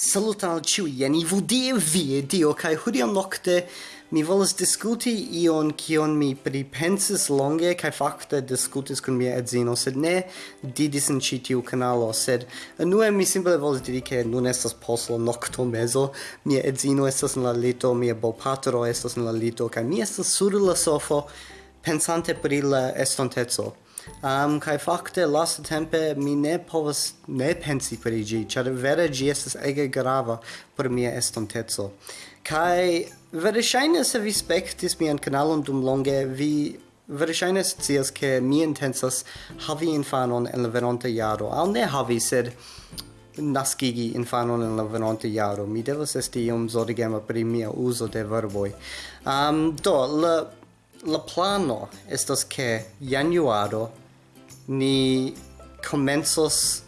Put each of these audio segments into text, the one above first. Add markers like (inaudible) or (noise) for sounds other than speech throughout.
Salutan al ciui, jen i vudie vie dio, kai hudio nocte mi volas discuti ion kion mi pripensis longe, kai facte discutis kun mia edzino, sed ne didis in citiu canalo, sed anue mi simple volas diri che nun estas poslo nocto meso, mia edzino estas in la lito, mia bopatro estas in la lito, kai mi estas sur la sofo pensante pri la estontezo. Um, kai fakte last tempe mi ne povas ne pensi pri gi, char vere gi estas ege grava per mia estontezo. Kai vere shaine se vi spektis mian kanalon dum longe, vi verŝajne scias ke mi intensas havi infanon en la venonta jaro al ne havi sed naskigi infanon en la venonta jaro mi devas esti iom zorgema pri mia uso de verboi. um, do la la plano estas ke januaro ni komencos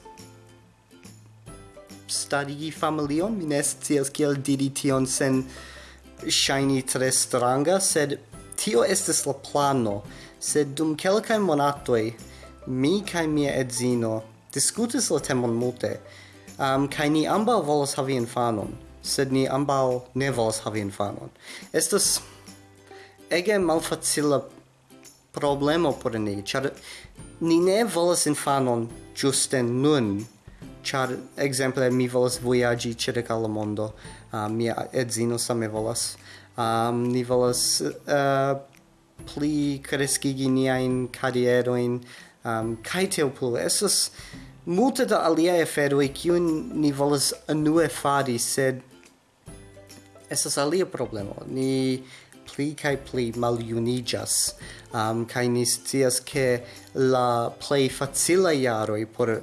stadigi familion, mi ne scias kiel diri tion sen shiny tre stranga, sed tio estas la plano, sed dum kelkaj monatoj mi kaj mia edzino diskutis la temon multe, um, kaj ni ambaŭ volas havi infanon, sed ni ambaŭ ne volas havi infanon. Estas ege malfacila problemo por ni, char ni ne volas infanon ĝuste nun, char, exemple, mi volas voyagi circa la mondo, uh, mia edzino same volas, um, ni volas uh, pli crescigi niain carieroin, um, kai teo plu. Estas multe da aliaj aferoj kiun ni volas anue fari, sed estas alia problemo. Ni pli kaj pli maljuniĝas um, kaj ni scias ke la plej facilaj jaroj por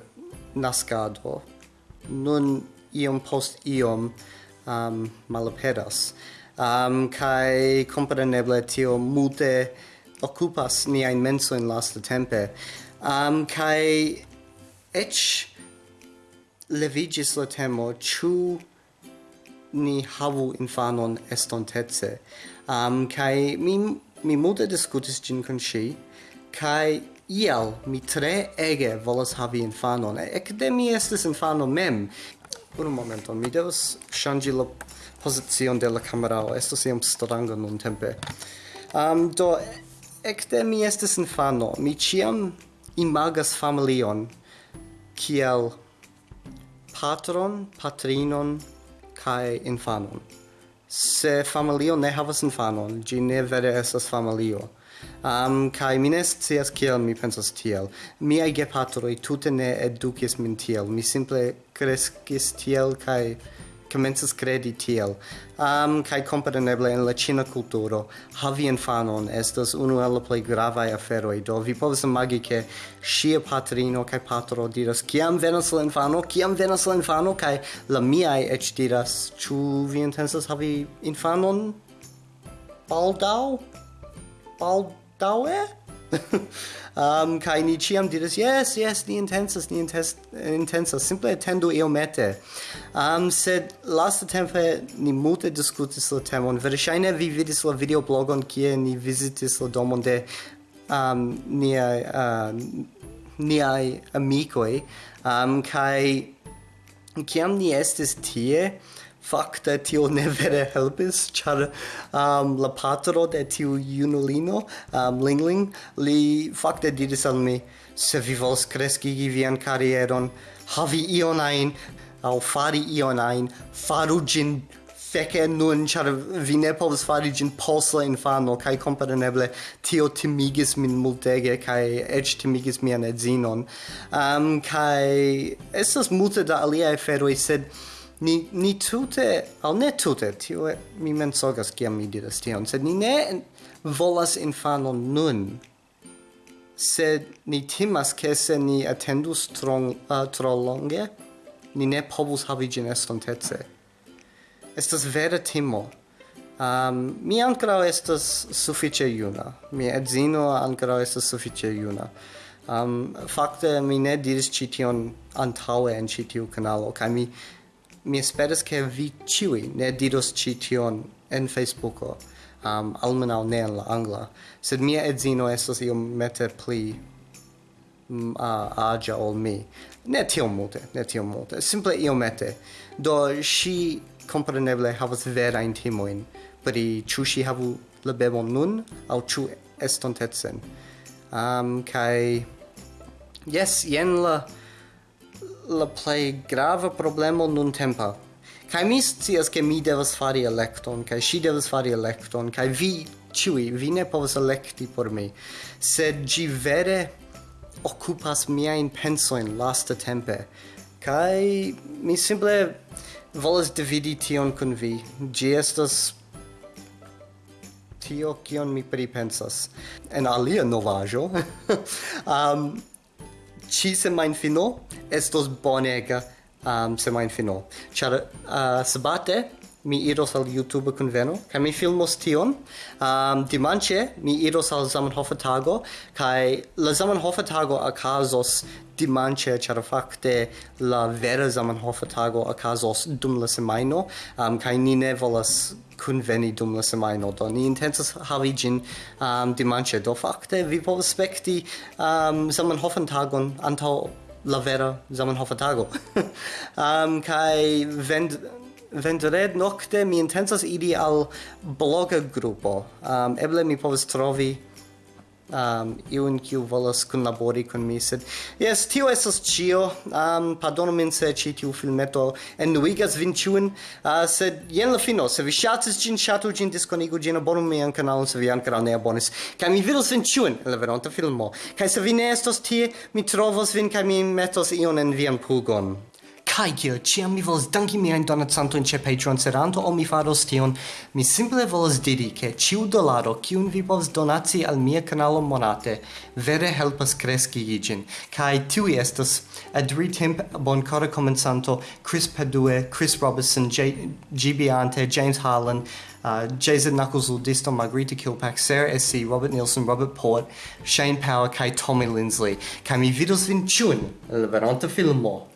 naskado nun iom post iom um, malaperas. Um, kaj kompreneble tio multe menso in lasta tempore um, kaj eĉ leviĝis la temo ĉu ni havu infanon estontece. Um, kai mi, mi multe discutis gin con si, kai iel mi tre ege volas havi infanon. Ecde mi estis infano mem. Un momento, mi devas shangi la posizion de la camerao. Estos iam stranga nun tempe. Um, do, ecde mi estis infano. Mi ciam imagas familion kiel patron, patrinon, kai infanon. Se familio ne havas infanon, gi ne vere estas familio. Um, kai mines cias kiel mi pensas tiel. Miai gepatroi tute ne edukis min tiel. Mi simple kreskis tiel kai commences credi tiel. Um, kai compreneble in la Cina culturo, havi infanon estas unu el la plej gravaj aferoj. Do vi povas imagi ke ŝia patrino kai patro diras kiam venas la infano, kiam venas la infano kai la miaj eĉ diras ĉu vi intensas havi infanon baldaŭ? Baldaŭe? (laughs) um, kai ni chiam diras yes, yes, ni intensas, ni intens, intensas, simple attendo io mete. Um, sed last tempe ni multe discutis la temon, verŝajne vi vidis la videoblogon kie ni vizitis la domon de um, niai, uh, niai amicoi, um, kai kiam ni estis tie, Fakte tio ne vere helpis, char um, la patro de tiu junulino, um, Lingling, li fakte diris al mi, se vi vols kreskigi vian karieron, havi ion ajn, au fari ion ajn, faru gin feke nun, char vi ne povas fari gin post la infano, kaj compareneble tio timigis min multege, kaj eĉ timigis mian edzinon. Um, kaj estas multe da alia feroi sed ni ni tute al ne tute tio mi mensogas kiam mi diras tion sed ni ne volas infanon nun sed ni timas ke se ni atendus strong uh, tro longe ni ne povus havi ĝin estontece estas vera timo Um, mi ancora estas sufiĉe juna. Mi edzino ancora estas sufiĉe juna. Um, fakte mi ne diris cition antaue en citiu kanalo kaj mi mi esperas che vi ciui ne diros ci tion en Facebooko, um, almenau ne en la angla, sed mia edzino estos iom mete pli mm, um, uh, agia ol mi. Ne tiom multe, ne tiom multe, simple iomete. Do, si compreneble havas vera intimoin pri ciu si havu la bebon nun, au ciu estontetsen. Um, kai, yes, jen la la play grava problemo nun tempa. kai mi scias ke mi devas fari electon kai si devas fari electon kai vi ciui vi ne povas electi por mi. Sed gi vere occupas mia in penso in lasta tempe kai mi simple volas dividi tion kun vi. gi estas tio kion mi pripensas. En alia novajo (laughs) um, ci semain fino estos bonega um, semain fino. Char uh, ah, sabate mi iros al YouTube conveno, ca mi filmos tion. Um, dimanche mi iros al Zamenhof tago, kai la Zamenhof tago acasos dimanche, char facte la vera Zamenhof tago acasos dum la semaino, um, kai ni ne volas conveni dum la semaino, do ni intensas havi gin um, dimanche, do facte vi povas spekti um, Zamenhof tagon antau la vera Zamenhof tago. (laughs) um, kai vend vendred nocte mi intensas idi al bloga grupo. Um, eble mi povas trovi um, iun kiu volas kunlabori kun mi, sed yes, tio estas ĉio. Um, pardonu min se ĉi tiu filmeto enuigas vin ĉiun, uh, sed jen la fino. Se vi ŝatis ĝin, ŝatu ĝin, diskonigu ĝin, abonu mian kanalon se vi ankoraŭ ne abonis. Kaj mi vidos vin ĉiun en la veronta filmo. Kaj se vi ne estos tie, mi trovos vin kaj mi metos ion en vian pugon. Kai kiel ciam mi volas danki Donat Santo ĉe Patreon, patron antaŭ o mi faros tion, mi simple volas diri ke ĉiu dolaro kiun vi povas donaci al mia kanalo monate vere helpas kreski igin kai tu estas Adri Timp, Bonkora komensanto Chris Padue, Chris Robertson, J Gibiante, James Harlan, uh, Jason Knuckles Ludisto, Margarita Kilpack, Sarah SC, Robert Nielsen, Robert Port, Shane Power, Kai Tommy Lindsley. Kai mi vidos vin chun, el veronta filmo.